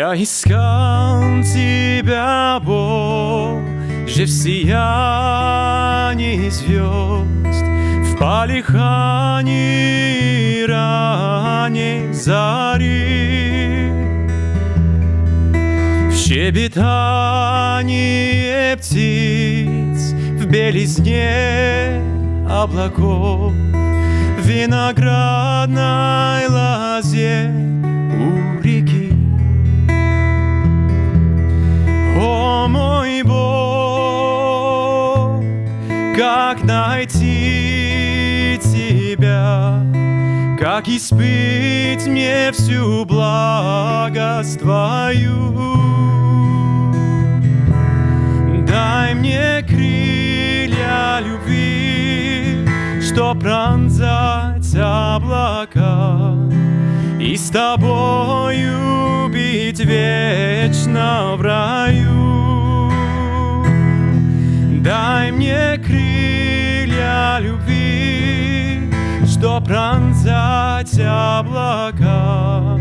Я искал тебя, Бог, же в сиянии звезд, В полихании ранней зари, В щебетании птиц, В белизне облаков, В виноградной лозе как найти Тебя, как испыть мне всю благость Твою. Дай мне крылья любви, что пронзать облака и с тобою быть вечно в раю. Крылья любви, что пронзать облака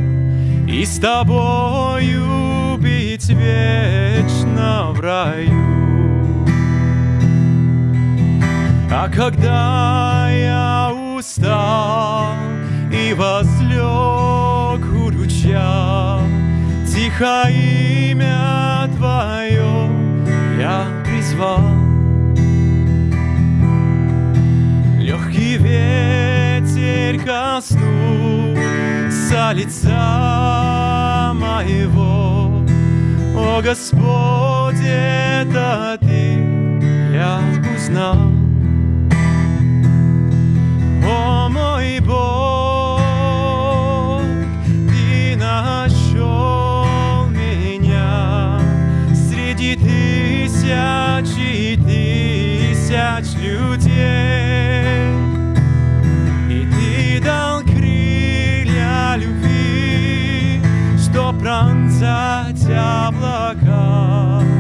и с тобою быть вечно в раю. А когда я устал и возлег у ручья, Тихо имя Твое я призвал. Легкий ветер коснулся лица моего, О Господь, это Ты я узнал. О мой Бог, Ты нашел меня среди тысяч и тысяч людей. Пронзать облака.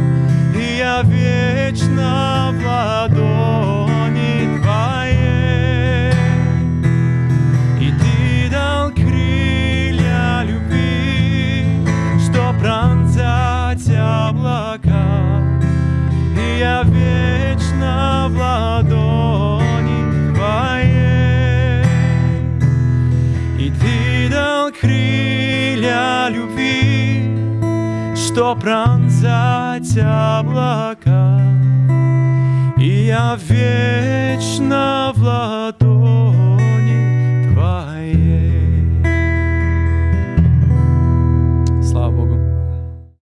Крылья любви, что пронзать облака. И я вечно в ладони